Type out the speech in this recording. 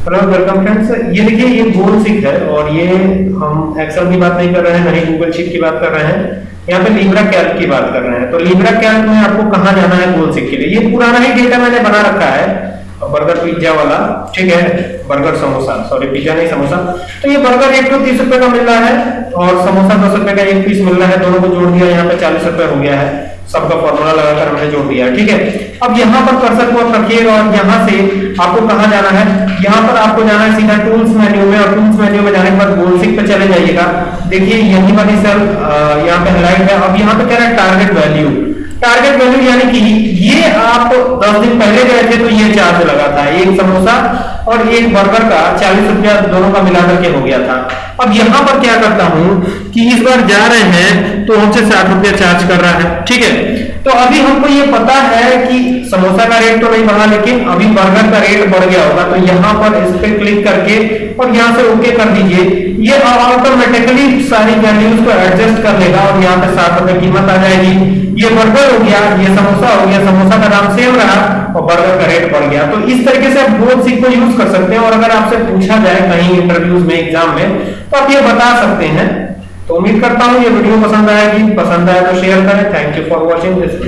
Hello welcome friends ये देखिए, ये गोल सिक है और ये हम एक्सेल की बात नहीं कर रहे हैं, ना ही गूगल शीट की बात कर रहे हैं। यहाँ पे लिब्रा कैल्क की बात कर रहे हैं। तो लिब्रा कैल्क में आपको कहाँ जाना है गोल सिक के लिए? ये पुराना ही डेटा मैंने बना रखा है। बर्गर पिज्जा वाला, ठीक है? बर्गर समोसा सॉरी पिज्जा नहीं, समोसा। तो ये बर्गर एक तो तीस रुपए का मिल रहा है और समोसा दस रुपए का एक पीस मिल रहा है, दोनों को जोड़ दिया, यहाँ पे चालीस रुपए हो गया है। सबका फॉर्मूला लगाकर हमने जोड़ दिया, ठीक है? अब यहाँ पर कर्सर को रखिएगा और यहाँ से आपको कहा जाना है? यहाँ पर आपको जाना है सीधा टूल्स मेन्यू में और टूल्स मेन्यू में जाने के बाद गोल्ड पे चले जाइएगा। देखिए, यही वाली सेल यहाँ पे हाईलाइट है। अब यहाँ पे कह रहा है टारगेट वैल्यू टारगेट वैल्यू यानी कि ये आप दस दिन पहले गए थे तो ये चार्ज लगा था, एक समोसा और एक बर्गर का चालीस रुपया दोनों का मिलाकर के हो गया था। अब यहाँ पर क्या करता हूँ कि इस बार जा रहे हैं तो हमसे साठ रुपया चार्ज कर रहा है, ठीक है? तो अभी हमको ये पता है कि समोसा का रेट तो नहीं बढ़ा, लेकिन अभी बर्गर का रेट बढ़ गया होगा तो यहाँ पर इस पे क्लिक करके और यहाँ से ओके कर दीजिए। ये ऑटोमेटिकली सारी वैल्यूज़ को एडजस्ट कर लेगा और यहाँ पे साठ रुपए कीमत आ जाएगी। ये बर्गर हो गया, ये समोसा हो गया, समोसा का दाम सेम रहा और बर्गर का रेट बढ़ गया। तो इस तरीके से आप बोथ सीख को यूज़ कर सकते हैं और अगर आपसे पूछा जाए कहीं इंटरव्यूज़ में एग्ज़ाम में तो आप ये बता सकते हैं। तो उम्मीद करता हूँ ये वीडियो पसंद आएगी। पसंद आए तो शेयर करें। Thank you for watching this